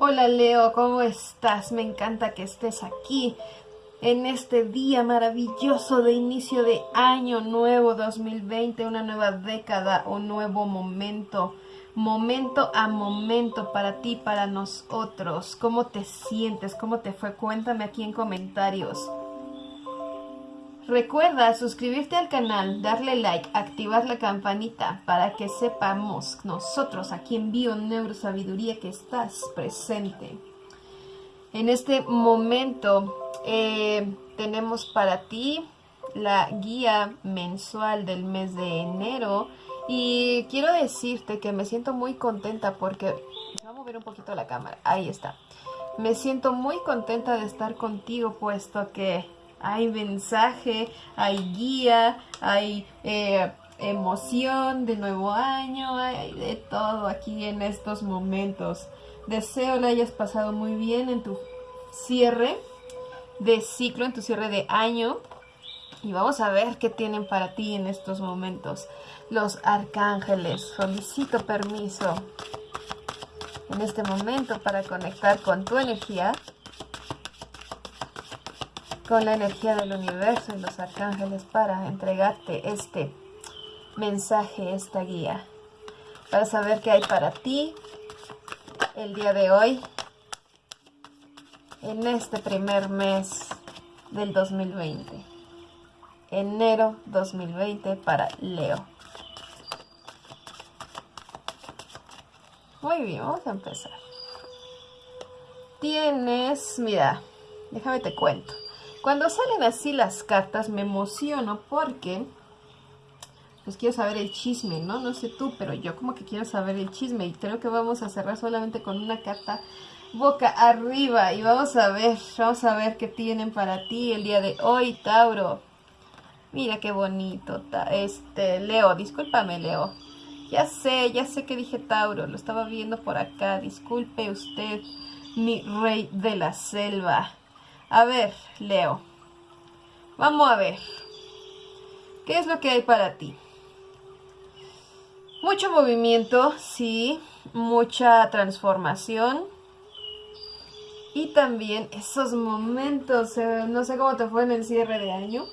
Hola Leo, ¿cómo estás? Me encanta que estés aquí en este día maravilloso de inicio de año nuevo 2020, una nueva década, un nuevo momento, momento a momento para ti, para nosotros. ¿Cómo te sientes? ¿Cómo te fue? Cuéntame aquí en comentarios. Recuerda suscribirte al canal, darle like, activar la campanita para que sepamos nosotros aquí en Bio Neurosabiduría que estás presente. En este momento eh, tenemos para ti la guía mensual del mes de enero y quiero decirte que me siento muy contenta porque... Voy a mover un poquito la cámara, ahí está. Me siento muy contenta de estar contigo puesto que hay mensaje, hay guía, hay eh, emoción de nuevo año, hay de todo aquí en estos momentos. Deseo le hayas pasado muy bien en tu cierre de ciclo, en tu cierre de año. Y vamos a ver qué tienen para ti en estos momentos. Los arcángeles, solicito permiso en este momento para conectar con tu energía con la energía del universo y los arcángeles para entregarte este mensaje, esta guía, para saber qué hay para ti el día de hoy, en este primer mes del 2020, enero 2020 para Leo. Muy bien, vamos a empezar. Tienes, mira, déjame te cuento. Cuando salen así las cartas me emociono porque pues quiero saber el chisme, ¿no? No sé tú, pero yo como que quiero saber el chisme y creo que vamos a cerrar solamente con una carta boca arriba y vamos a ver, vamos a ver qué tienen para ti el día de hoy, Tauro. Mira qué bonito, este, Leo, discúlpame, Leo. Ya sé, ya sé que dije Tauro, lo estaba viendo por acá, disculpe usted, mi rey de la selva. A ver, Leo. Vamos a ver. ¿Qué es lo que hay para ti? Mucho movimiento, sí. Mucha transformación. Y también esos momentos, eh, no sé cómo te fue en el cierre de año.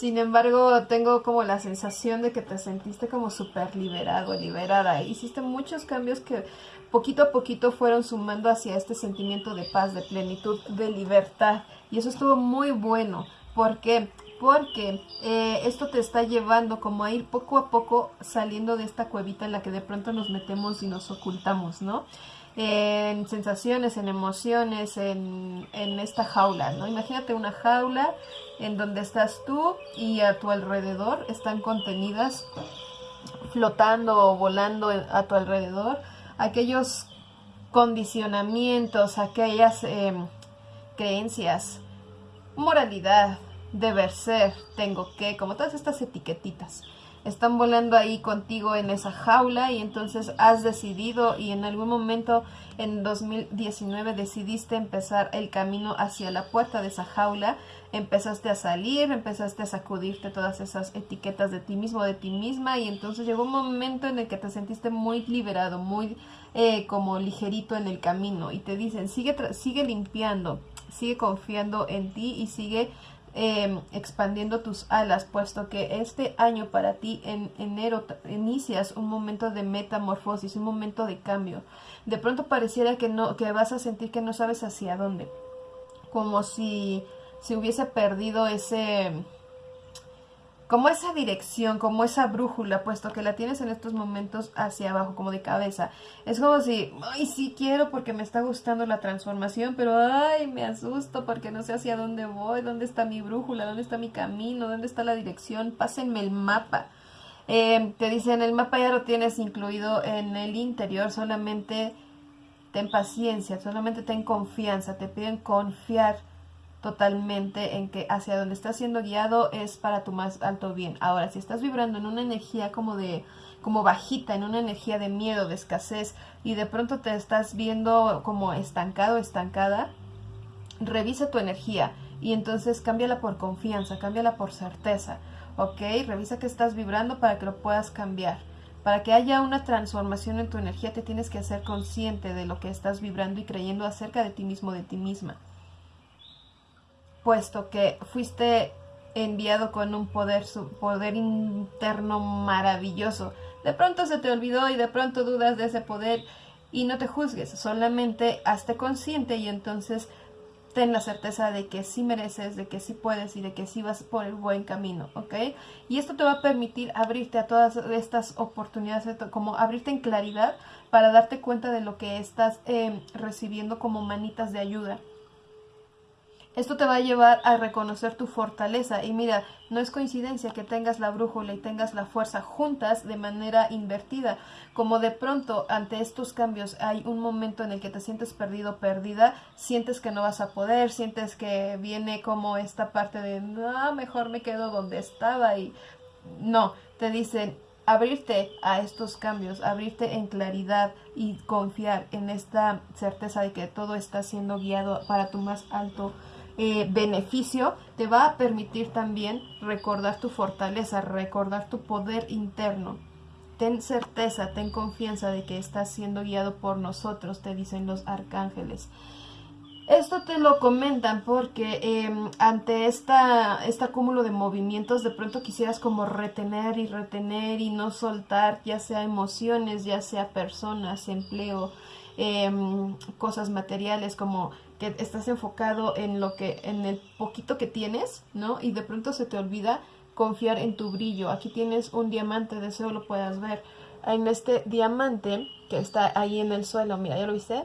Sin embargo, tengo como la sensación de que te sentiste como súper liberado, liberada. Hiciste muchos cambios que poquito a poquito fueron sumando hacia este sentimiento de paz, de plenitud, de libertad. Y eso estuvo muy bueno. ¿Por qué? Porque eh, esto te está llevando como a ir poco a poco saliendo de esta cuevita en la que de pronto nos metemos y nos ocultamos, ¿no? en sensaciones, en emociones, en, en, esta jaula, ¿no? Imagínate una jaula en donde estás tú y a tu alrededor están contenidas flotando o volando a tu alrededor aquellos condicionamientos, aquellas em, creencias, moralidad, deber ser, tengo que, como todas estas etiquetitas están volando ahí contigo en esa jaula y entonces has decidido y en algún momento en 2019 decidiste empezar el camino hacia la puerta de esa jaula, empezaste a salir, empezaste a sacudirte todas esas etiquetas de ti mismo, de ti misma y entonces llegó un momento en el que te sentiste muy liberado, muy eh, como ligerito en el camino y te dicen sigue, sigue limpiando, sigue confiando en ti y sigue Em, expandiendo tus alas, puesto que este año para ti en enero inicias un momento de metamorfosis, un momento de cambio. De pronto pareciera que no, que vas a sentir que no sabes hacia dónde, como si se hubiese perdido ese como esa dirección, como esa brújula, puesto que la tienes en estos momentos hacia abajo, como de cabeza. Es como si, ay, sí quiero porque me está gustando la transformación, pero ay, me asusto porque no sé hacia dónde voy, dónde está mi brújula, dónde está mi camino, dónde está la dirección, pásenme el mapa. Eh, te dicen, el mapa ya lo tienes incluido en el interior, solamente ten paciencia, solamente ten confianza, te piden confiar totalmente en que hacia donde estás siendo guiado es para tu más alto bien. Ahora, si estás vibrando en una energía como de como bajita, en una energía de miedo, de escasez y de pronto te estás viendo como estancado, estancada, revisa tu energía y entonces cámbiala por confianza, cámbiala por certeza, ¿ok? Revisa que estás vibrando para que lo puedas cambiar. Para que haya una transformación en tu energía te tienes que hacer consciente de lo que estás vibrando y creyendo acerca de ti mismo, de ti misma. Puesto que fuiste enviado con un poder, poder interno maravilloso. De pronto se te olvidó y de pronto dudas de ese poder y no te juzgues, solamente hazte consciente y entonces ten la certeza de que sí mereces, de que sí puedes y de que sí vas por el buen camino, ¿ok? Y esto te va a permitir abrirte a todas estas oportunidades, como abrirte en claridad para darte cuenta de lo que estás eh, recibiendo como manitas de ayuda. Esto te va a llevar a reconocer tu fortaleza. Y mira, no es coincidencia que tengas la brújula y tengas la fuerza juntas de manera invertida, como de pronto ante estos cambios hay un momento en el que te sientes perdido, perdida, sientes que no vas a poder, sientes que viene como esta parte de, no, mejor me quedo donde estaba y no, te dicen, abrirte a estos cambios, abrirte en claridad y confiar en esta certeza de que todo está siendo guiado para tu más alto eh, beneficio, te va a permitir también recordar tu fortaleza, recordar tu poder interno. Ten certeza, ten confianza de que estás siendo guiado por nosotros, te dicen los arcángeles. Esto te lo comentan porque em, ante esta, este acúmulo de movimientos de pronto quisieras como retener y retener y no soltar ya sea emociones, ya sea personas, empleo, em, cosas materiales como que estás enfocado en lo que, en el poquito que tienes, ¿no? Y de pronto se te olvida confiar en tu brillo. Aquí tienes un diamante, deseo lo puedas ver. En este diamante que está ahí en el suelo, mira, ¿ya lo viste?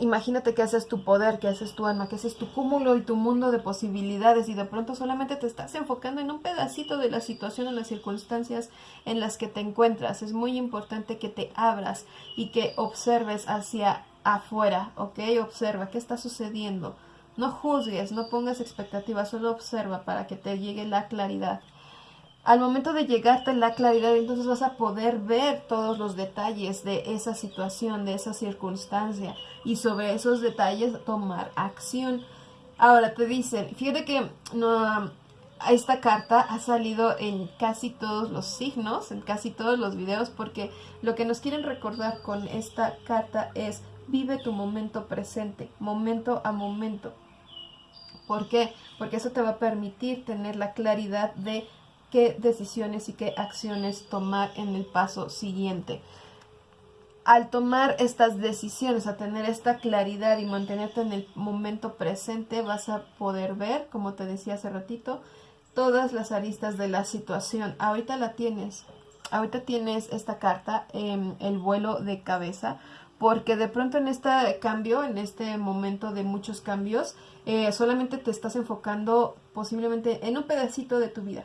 Imagínate que haces tu poder, que haces tu alma, que haces tu cúmulo y tu mundo de posibilidades y de pronto solamente te estás enfocando en un pedacito de la situación, en las circunstancias en las que te encuentras. Es muy importante que te abras y que observes hacia afuera, ¿ok? Observa qué está sucediendo. No juzgues, no pongas expectativas, solo observa para que te llegue la claridad. Al momento de llegarte la claridad, entonces vas a poder ver todos los detalles de esa situación, de esa circunstancia y sobre esos detalles tomar acción. Ahora te dicen, fíjate que no, esta carta ha salido en casi todos los signos, en casi todos los videos, porque lo que nos quieren recordar con esta carta es Vive tu momento presente, momento a momento. ¿Por qué? Porque eso te va a permitir tener la claridad de qué decisiones y qué acciones tomar en el paso siguiente. Al tomar estas decisiones, a tener esta claridad y mantenerte en el momento presente, vas a poder ver, como te decía hace ratito, todas las aristas de la situación. Ahorita la tienes. Ahorita tienes esta carta, en el vuelo de cabeza porque de pronto en este cambio, en este momento de muchos cambios, eh, solamente te estás enfocando posiblemente en un pedacito de tu vida.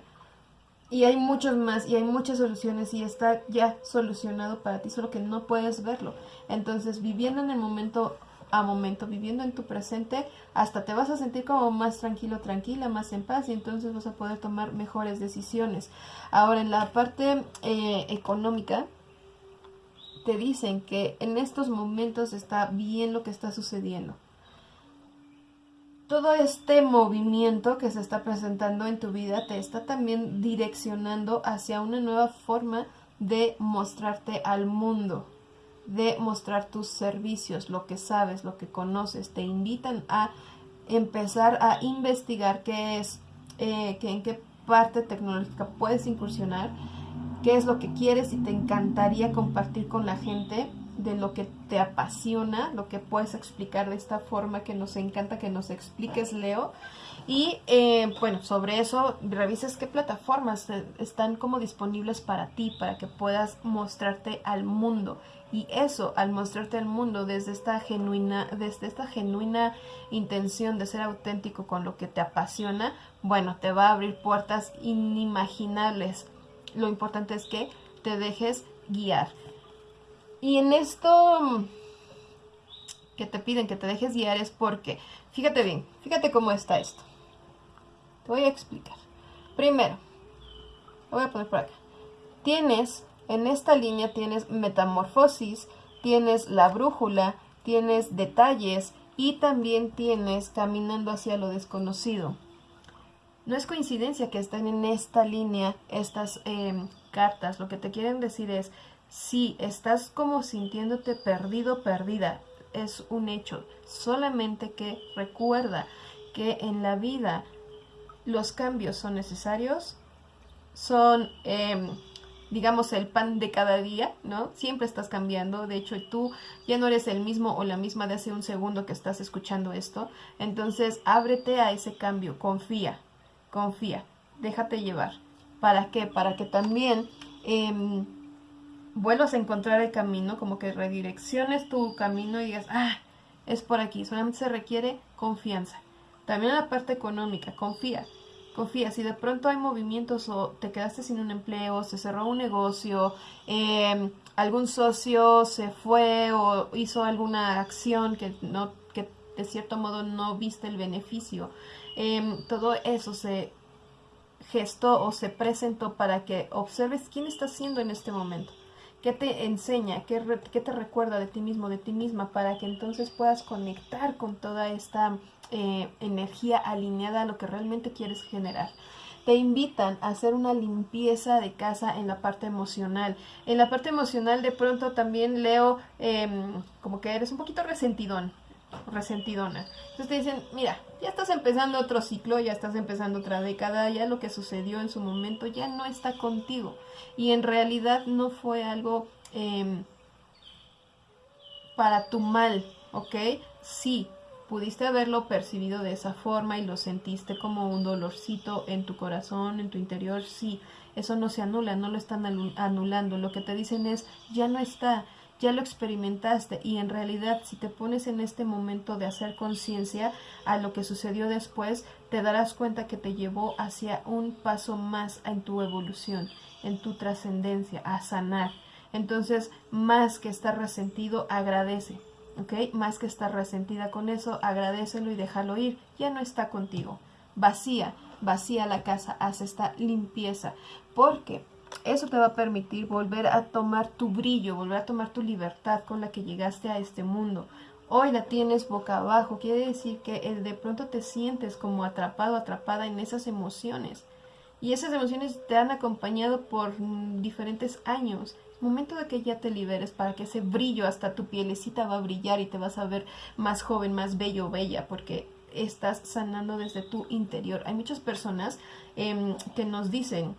Y hay muchos más y hay muchas soluciones y está ya solucionado para ti, solo que no puedes verlo. Entonces, viviendo en el momento a momento, viviendo en tu presente, hasta te vas a sentir como más tranquilo, tranquila, más en paz y entonces vas a poder tomar mejores decisiones. Ahora, en la parte eh, económica, te dicen que en estos momentos está bien lo que está sucediendo. Todo este movimiento que se está presentando en tu vida te está también direccionando hacia una nueva forma de mostrarte al mundo, de mostrar tus servicios, lo que sabes, lo que conoces. Te invitan a empezar a investigar qué es, eh, en qué parte tecnológica puedes incursionar qué es lo que quieres y te encantaría compartir con la gente de lo que te apasiona, lo que puedes explicar de esta forma que nos encanta que nos expliques, Leo. Y eh, bueno, sobre eso revises qué plataformas están como disponibles para ti, para que puedas mostrarte al mundo. Y eso, al mostrarte al mundo desde esta genuina, desde esta genuina intención de ser auténtico con lo que te apasiona, bueno, te va a abrir puertas inimaginables lo importante es que te dejes guiar. Y en esto que te piden que te dejes guiar es porque, fíjate bien, fíjate cómo está esto. Te voy a explicar. Primero, lo voy a poner por acá. Tienes, en esta línea tienes metamorfosis, tienes la brújula, tienes detalles y también tienes caminando hacia lo desconocido. No es coincidencia que estén en esta línea estas em, cartas lo que te quieren decir es, si estás como sintiéndote perdido, perdida, es un hecho. Solamente que recuerda que en la vida los cambios son necesarios, son, em, digamos, el pan de cada día, ¿no? Siempre estás cambiando, de hecho tú ya no eres el mismo o la misma de hace un segundo que estás escuchando esto, entonces ábrete a ese cambio, confía, confía, déjate llevar. ¿Para qué? Para que también em, vuelvas a encontrar el camino, como que redirecciones tu camino y digas, ah, es por aquí, solamente se requiere confianza. También la parte económica, confía, confía. Si de pronto hay movimientos o te quedaste sin un empleo, se cerró un negocio, em, algún socio se fue o hizo alguna acción que no que de cierto modo no viste el beneficio, em, todo eso se gestó o se presentó para que observes quién está haciendo en este momento. ¿Qué te enseña? ¿Qué, ¿Qué, te recuerda de ti mismo, de ti misma? Para que entonces puedas conectar con toda esta eh, energía alineada a lo que realmente quieres generar. Te invitan a hacer una limpieza de casa en la parte emocional. En la parte emocional de pronto también leo em, como que eres un poquito resentidón, resentidona. Entonces te dicen, mira, ya estás empezando otro ciclo, ya estás empezando otra década, ya lo que sucedió en su momento ya no está contigo. Y en realidad no fue algo em, para tu mal, ¿ok? Sí, pudiste haberlo percibido de esa forma y lo sentiste como un dolorcito en tu corazón, en tu interior, sí, eso no se anula, no lo están anulando, lo que te dicen es, ya no está, ya lo experimentaste y en realidad si te pones en este momento de hacer conciencia a lo que sucedió después, te darás cuenta que te llevó hacia un paso más en tu evolución, en tu trascendencia, a sanar. Entonces, más que estar resentido, agradece, ¿ok? Más que estar resentida con eso, agradecelo y déjalo ir, ya no está contigo. Vacía, vacía la casa, haz esta limpieza, porque eso te va a permitir volver a tomar tu brillo, volver a tomar tu libertad con la que llegaste a este mundo. Hoy la tienes boca abajo, quiere decir que de pronto te sientes como atrapado, atrapada en esas emociones. Y esas emociones te han acompañado por diferentes años. Momento de que ya te liberes para que ese brillo hasta tu pielecita va a brillar y te vas a ver más joven, más bello, bella, porque estás sanando desde tu interior. Hay muchas personas em, que nos dicen,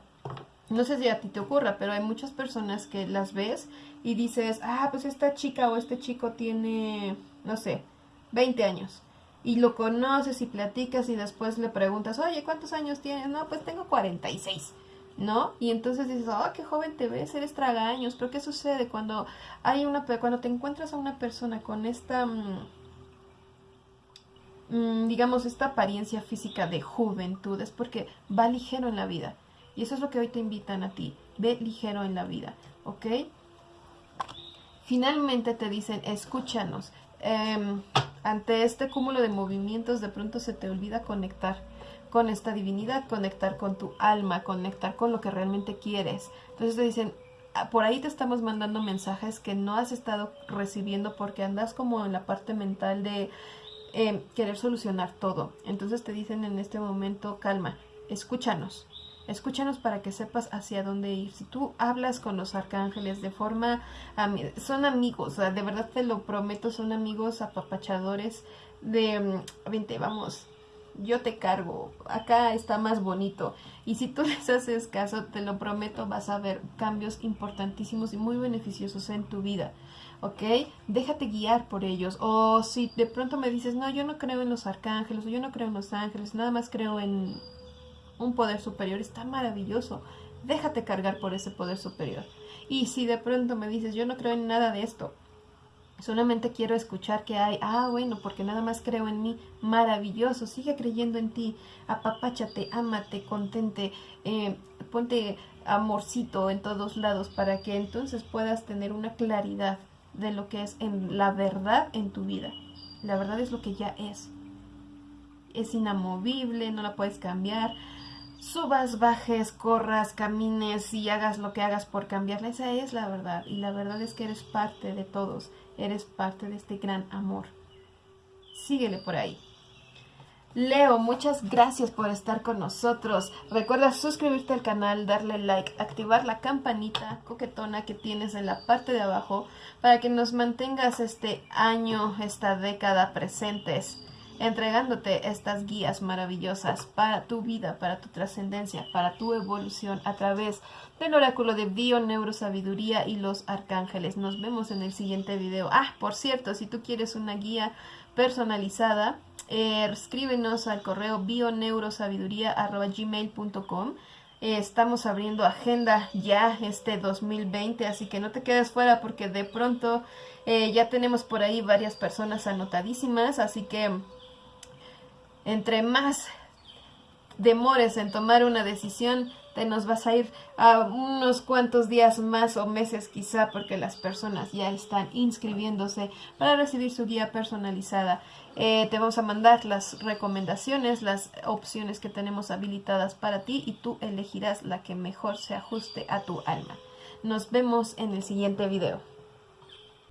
no sé si a ti te ocurra, pero hay muchas personas que las ves y dices, ah, pues esta chica o este chico tiene, no sé, 20 años. Y lo conoces y platicas y después le preguntas, oye, ¿cuántos años tienes? No, pues tengo 46. ¿no? Y entonces dices, oh, qué joven te ves, eres tragaños, pero ¿qué sucede cuando hay una, cuando te encuentras a una persona con esta, mm, mm, digamos, esta apariencia física de juventud? Es porque va ligero en la vida. Y eso es lo que hoy te invitan a ti. Ve ligero en la vida, ¿ok? Finalmente te dicen, escúchanos. Em, ante este cúmulo de movimientos de pronto se te olvida conectar con esta divinidad, conectar con tu alma, conectar con lo que realmente quieres. Entonces te dicen, ah, por ahí te estamos mandando mensajes que no has estado recibiendo porque andas como en la parte mental de em, querer solucionar todo. Entonces te dicen en este momento, calma, escúchanos, Escúchanos para que sepas hacia dónde ir. Si tú hablas con los arcángeles de forma... Son amigos, de verdad te lo prometo, son amigos apapachadores de... Mm, vente, vamos, yo te cargo, acá está más bonito. Y si tú les haces caso, te lo prometo, vas a ver cambios importantísimos y muy beneficiosos en tu vida. ¿Ok? Déjate guiar por ellos. O si de pronto me dices, no, yo no creo en los arcángeles, o yo no creo en los ángeles, nada más creo en un poder superior, está maravilloso. Déjate cargar por ese poder superior. Y si de pronto me dices, yo no creo en nada de esto, solamente quiero escuchar que hay, ah, bueno, porque nada más creo en mí, maravilloso, sigue creyendo en ti, apapáchate, ámate, contente, eh, ponte amorcito en todos lados para que entonces puedas tener una claridad de lo que es en la verdad en tu vida. La verdad es lo que ya es. Es inamovible, no la puedes cambiar subas, bajes, corras, camines y hagas lo que hagas por cambiarla. Esa es la verdad. Y la verdad es que eres parte de todos. Eres parte de este gran amor. Síguele por ahí. Leo, muchas gracias por estar con nosotros. Recuerda suscribirte al canal, darle like, activar la campanita coquetona que tienes en la parte de abajo para que nos mantengas este año, esta década presentes, entregándote estas guías maravillosas para tu vida, para tu trascendencia, para tu evolución a través del oráculo de Bio Neurosabiduría y los arcángeles. Nos vemos en el siguiente video. Ah, por cierto, si tú quieres una guía personalizada, eh, escríbenos al correo bioneurosabiduría.gmail.com eh, Estamos abriendo agenda ya este 2020, así que no te quedes fuera porque de pronto eh, ya tenemos por ahí varias personas anotadísimas, así que entre más demores en tomar una decisión, te nos vas a ir a unos cuantos días más o meses quizá porque las personas ya están inscribiéndose para recibir su guía personalizada. Eh, te vamos a mandar las recomendaciones, las opciones que tenemos habilitadas para ti y tú elegirás la que mejor se ajuste a tu alma. Nos vemos en el siguiente video.